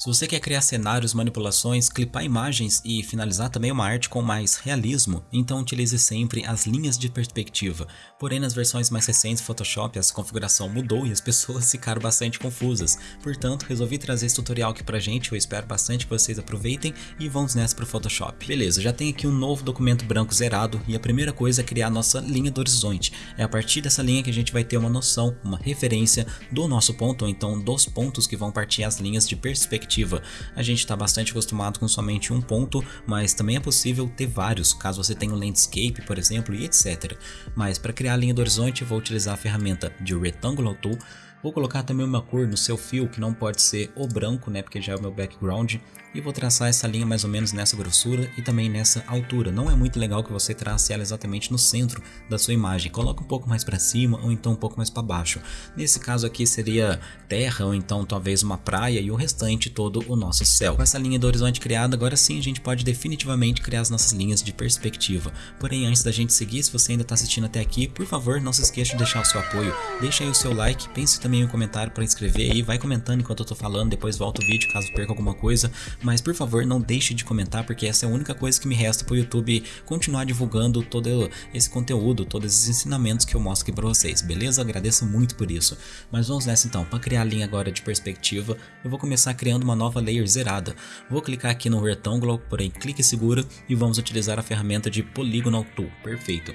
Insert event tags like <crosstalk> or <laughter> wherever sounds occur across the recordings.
Se você quer criar cenários, manipulações, clipar imagens e finalizar também uma arte com mais realismo, então utilize sempre as linhas de perspectiva. Porém, nas versões mais recentes do Photoshop, essa configuração mudou e as <laughs> pessoas ficaram bastante confusas. Portanto, resolvi trazer esse tutorial aqui pra gente, eu espero bastante que vocês aproveitem e vamos nessa pro Photoshop. Beleza, já tem aqui um novo documento branco zerado e a primeira coisa é criar a nossa linha do horizonte. É a partir dessa linha que a gente vai ter uma noção, uma referência do nosso ponto, ou então dos pontos que vão partir as linhas de perspectiva perspectiva. A gente está bastante acostumado com somente um ponto, mas também é possível ter vários, caso você tenha um landscape, por exemplo, e etc. Mas para criar a linha do horizonte, vou utilizar a ferramenta de Rectangular Tool, Vou colocar também uma cor no seu fio, que não pode ser o branco, né, porque já é o meu background. E vou traçar essa linha mais ou menos nessa grossura e também nessa altura. Não é muito legal que você trace ela exatamente no centro da sua imagem. Coloca um pouco mais para cima ou então um pouco mais para baixo. Nesse caso aqui seria terra ou então talvez uma praia e o restante todo o nosso céu. Com essa linha do horizonte criada, agora sim a gente pode definitivamente criar as nossas linhas de perspectiva. Porém, antes da gente seguir, se você ainda está assistindo até aqui, por favor, não se esqueça de deixar o seu apoio. Deixa aí o seu like, pense também também um comentário para escrever aí, vai comentando enquanto eu tô falando, depois volta o vídeo caso perca alguma coisa, mas por favor não deixe de comentar porque essa é a única coisa que me resta pro YouTube continuar divulgando todo esse conteúdo, todos esses ensinamentos que eu mostro aqui para vocês, beleza? Agradeço muito por isso. Mas vamos nessa então, para criar a linha agora de perspectiva, eu vou começar criando uma nova layer zerada. Vou clicar aqui no Rectangular, porém clique seguro e vamos utilizar a ferramenta de Polygonal Tool, perfeito.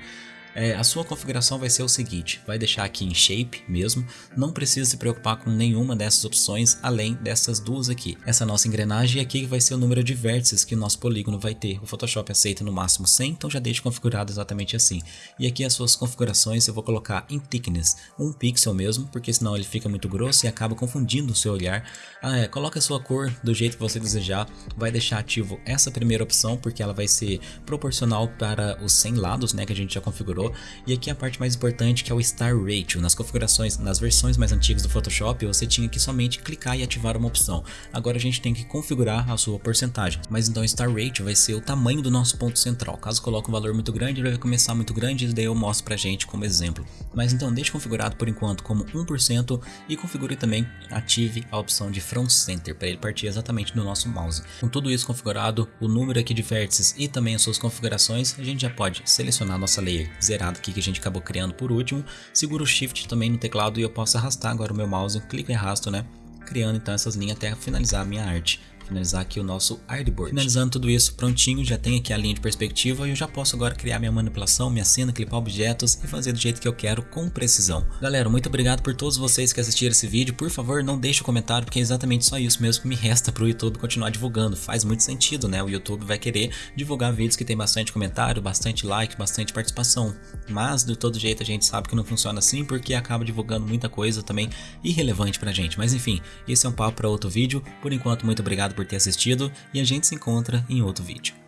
É, a sua configuração vai ser o seguinte, vai deixar aqui em Shape mesmo, não precisa se preocupar com nenhuma dessas opções além dessas duas aqui. Essa nossa engrenagem aqui vai ser o número de vértices que o nosso polígono vai ter. O Photoshop aceita no máximo 100, então já deixe configurado exatamente assim. E aqui as suas configurações eu vou colocar em Thickness, um pixel mesmo, porque senão ele fica muito grosso e acaba confundindo o seu olhar. Ah, é, coloque a sua cor do jeito que você desejar, vai deixar ativo essa primeira opção, porque ela vai ser proporcional para os 100 lados né, que a gente já configurou e aqui a parte mais importante que é o Star Ratio. Nas configurações, nas versões mais antigas do Photoshop, você tinha que somente clicar e ativar uma opção. Agora a gente tem que configurar a sua porcentagem. Mas então Star Ratio vai ser o tamanho do nosso ponto central. Caso coloque um valor muito grande, ele vai começar muito grande e daí eu mostro pra gente como exemplo. Mas então deixe configurado por enquanto como 1% e configure também, ative a opção de Front Center para ele partir exatamente do nosso mouse. Com tudo isso configurado, o número aqui de vértices e também as suas configurações, a gente já pode selecionar nossa layer aqui que a gente acabou criando por último, seguro o Shift também no teclado e eu posso arrastar agora o meu mouse, clico e arrasto, né? Criando então essas linhas até finalizar a minha arte finalizar aqui o nosso artboard. Finalizando tudo isso prontinho, já tem aqui a linha de perspectiva e eu já posso agora criar minha manipulação, minha cena, clipar objetos e fazer do jeito que eu quero com precisão. Galera, muito obrigado por todos vocês que assistiram esse vídeo, por favor não deixe o um comentário porque é exatamente só isso mesmo que me resta para o YouTube continuar divulgando, faz muito sentido né, o YouTube vai querer divulgar vídeos que tem bastante comentário, bastante like, bastante participação, mas de todo jeito a gente sabe que não funciona assim porque acaba divulgando muita coisa também irrelevante pra gente, mas enfim, esse é um papo para outro vídeo, por enquanto muito obrigado por ter assistido e a gente se encontra em outro vídeo.